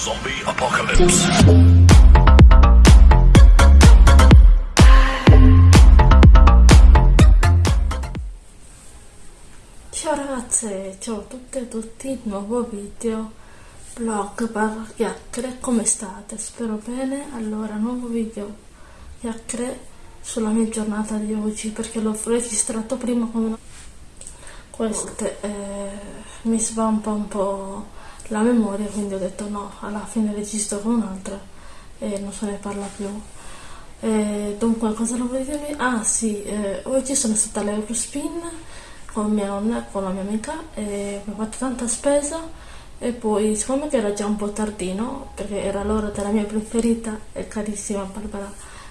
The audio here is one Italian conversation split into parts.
Zombie Apocalypse. Ciao ragazze, ciao a tutte e a tutti, nuovo video, vlog barra chiacchiere, come state? Spero bene, allora nuovo video chiacchiere sulla mia giornata di oggi perché l'ho registrato prima con queste eh, mi svampa un po' la memoria quindi ho detto no, alla fine registro con un'altra e non se ne parla più. Eh, dunque cosa volevo dirvi? Ah sì, eh, oggi sono stata all'Eurospin con mia nonna e con la mia amica e ho fatto tanta spesa e poi siccome era già un po' tardino perché era l'ora della mia preferita e carissima Barbara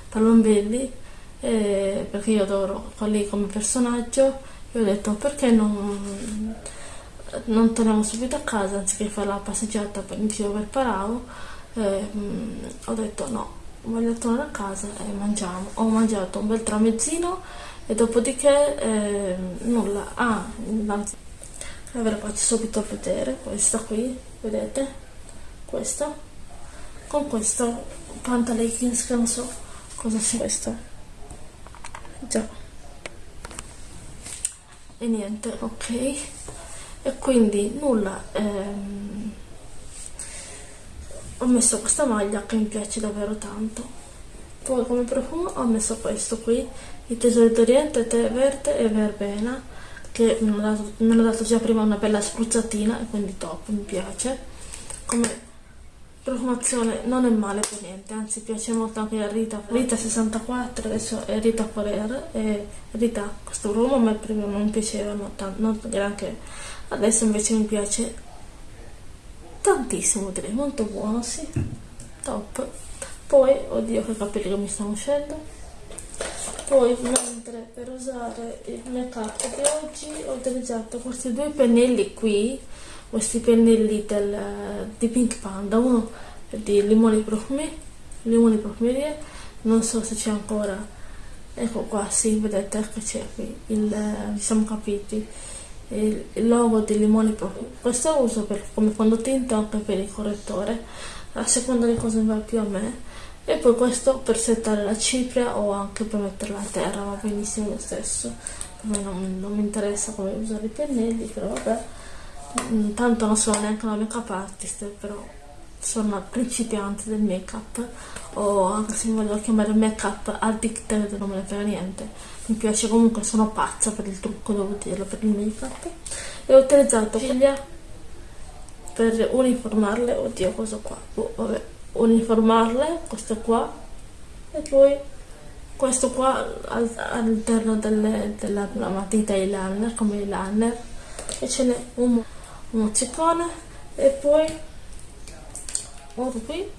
Palombelli eh, perché io adoro lì come personaggio e ho detto perché non, non torniamo subito a casa anziché fare la passeggiata per, in giro per Parao eh, ho detto no voglio tornare a casa e mangiamo. Ho mangiato un bel tramezzino e dopodiché eh, nulla. Ah ve la faccio subito vedere questa qui vedete? Questa. Con questo pantaleggings che non so cosa sia questo. Già. E niente ok e quindi nulla ehm, ho messo questa maglia che mi piace davvero tanto. Poi come profumo ho messo questo qui il tesoro d'oriente tè verde e verbena che mi hanno, dato, mi hanno dato già prima una bella spruzzatina e quindi top, mi piace. Come profumazione non è male per niente anzi piace molto anche a Rita. Rita 64 adesso è Rita Forer e Rita questo profumo a me prima non piaceva non, non granché adesso invece mi piace tantissimo direi molto buono sì. Top. Poi oddio che capelli che mi stanno uscendo. Poi mentre per usare il make up di oggi ho utilizzato questi due pennelli qui questi pennelli del, di Pink Panda. Uno di limoni profumi limoni profumerie. Non so se c'è ancora. Ecco qua sì vedete che c'è qui il, vi siamo capiti. Il, il logo di limoni profumi. Questo lo uso per, come fondotinta anche per il correttore a seconda di cosa mi va più a me. E poi questo per settare la cipria o anche per metterla a terra va benissimo lo stesso. A me non, non mi interessa come usare i pennelli però vabbè tanto non sono neanche una make up artist però sono una principiante del make up o anche se mi voglio chiamare make up addicted non me ne frega niente. Mi piace comunque sono pazza per il trucco devo dirlo per il make up e ho utilizzato ciglia? per uniformarle oddio cosa qua? Oh, vabbè uniformarle questo qua e poi questo qua all'interno della matita eyeliner come eyeliner e ce n'è un, un e poi molto qui.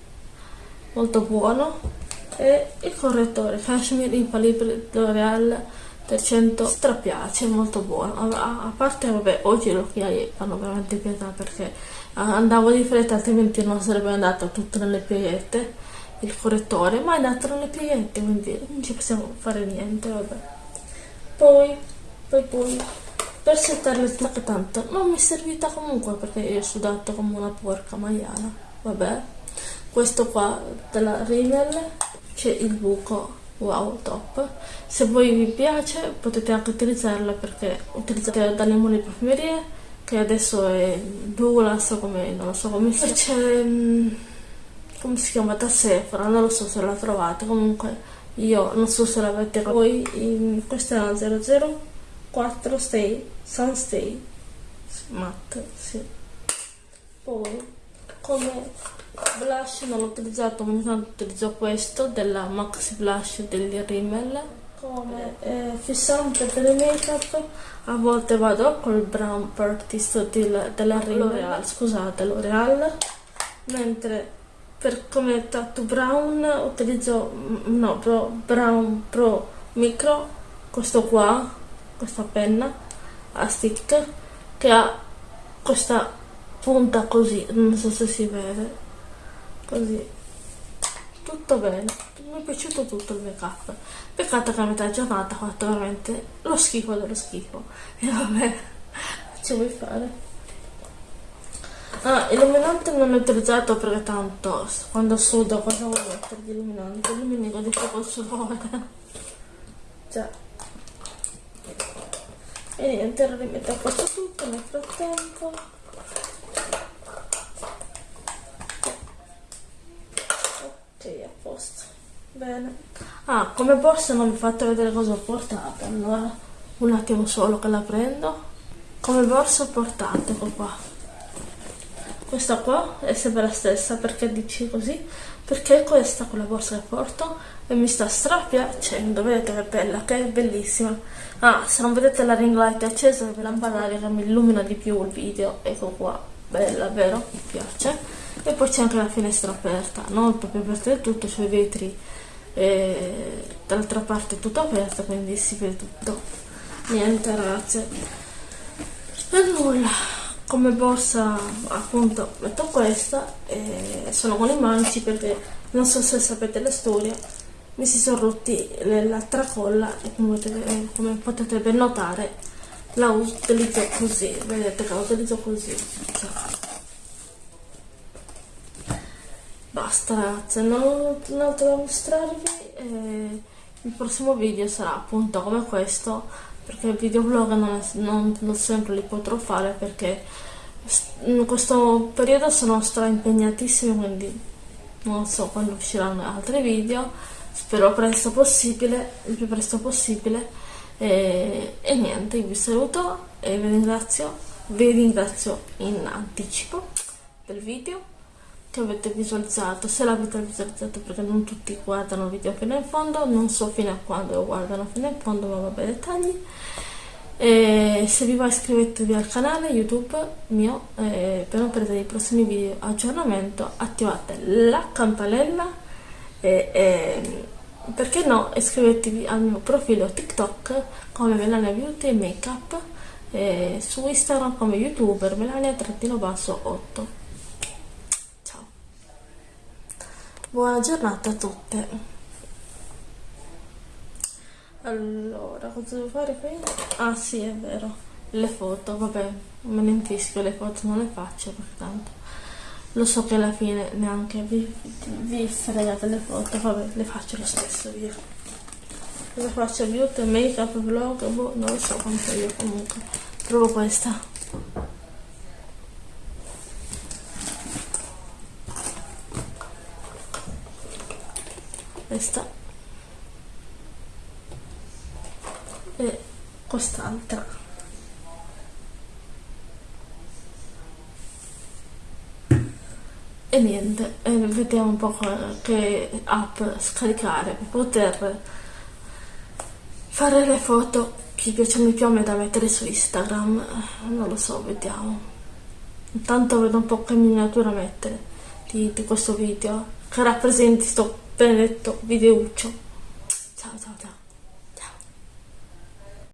Molto buono. E il correttore cashmere infallibile L'Oreal 300 strapiace molto buono. A, parte vabbè oggi gli occhiali fanno veramente pietà perché andavo di fretta altrimenti non sarebbe andato tutto nelle pieghette il correttore ma è andato nelle pieghette quindi non ci possiamo fare niente vabbè. Poi poi poi per settare le tacche tanto. Non mi è servita comunque perché io ho sudato come una porca maiala. Vabbè. Questo qua della Rimmel c'è il buco. Wow top. Se voi vi piace potete anche utilizzarla perché utilizzate da limone profumerie che adesso è Douglas come non lo so come si c'è mm, come si chiama? Da Sephora non lo so se la trovate. Comunque io non so se l'avete in, questa è la 004 Stay Sunstay matte sì. Poi come blush non l'ho utilizzato ogni tanto utilizzo questo della Maxi Blush degli Rimmel. Come eh, fissante per il make up a volte vado col brown Practice del, della L'Oreal. Scusate L'Oreal. Mentre per come tattoo brown utilizzo mm, no pro brown pro micro questo qua questa penna a stick che ha questa punta così non so se si vede così tutto bene mi è piaciuto tutto il make up peccato che a metà giornata ho fatto veramente lo schifo dello schifo e vabbè ce vuoi fare Ah, illuminante non è utilizzato perché tanto quando sudo cosa vuoi mettere di illuminante? Illumini con di più col sudore. Già. E niente, ora rimetto a posto tutto nel frattempo. Ok, a posto. Bene. Ah, come borsa non vi ho fatto vedere cosa ho portato. Allora, un attimo solo che la prendo. Come borsa ho portato, qua questa qua è sempre la stessa perché dici così? Perché questa con la borsa che porto e mi sta strapiacendo vedete che bella che è bellissima. Ah se non vedete la ring light accesa ve lampadare che mi illumina di più il video ecco qua bella vero? Mi piace. E poi c'è anche la finestra aperta non proprio aperta del tutto c'è i vetri e dall'altra parte è tutto aperto quindi si vede tutto. Niente ragazze e nulla come borsa appunto metto questa e sono con i manici perché non so se sapete la storia mi si sono rotti la tracolla e come potete, ben notare la utilizzo così vedete che la utilizzo così basta ragazze non ho altro da mostrarvi il prossimo video sarà appunto come questo perché il videoblog non, non, non sempre li potrò fare perché in questo periodo sono stra impegnatissima quindi non so quando usciranno altri video. Spero presto possibile il più presto possibile. E, e niente vi saluto e vi ringrazio vi ringrazio in anticipo del video che avete visualizzato se l'avete visualizzato perché non tutti guardano il video fino in fondo non so fino a quando lo guardano fino in fondo ma vabbè dettagli. E se vi va iscrivetevi al canale youtube mio eh, per non perdere i prossimi video aggiornamento attivate la campanella e, e perché no iscrivetevi al mio profilo tiktok come Melania Beauty Makeup e su instagram come youtuber melania-8 Buona giornata a tutte. Allora, cosa devo fare qui? Ah sì, è vero. Le foto, vabbè, me ne infischio, le foto non le faccio perché tanto lo so che alla fine neanche vi, vi fregate le foto, vabbè, le faccio lo stesso via. Cosa faccio? Beauty, make up, vlog, boh, non lo so quanto io comunque. Provo questa. Questa e quest'altra. E niente e vediamo un po' che app scaricare per poter fare le foto. Che piacciono più a me da mettere su Instagram non lo so, vediamo. Intanto vedo un po' che miniatura mettere di, di questo video. Che rappresenti sto benedetto videuccio. Ciao ciao ciao.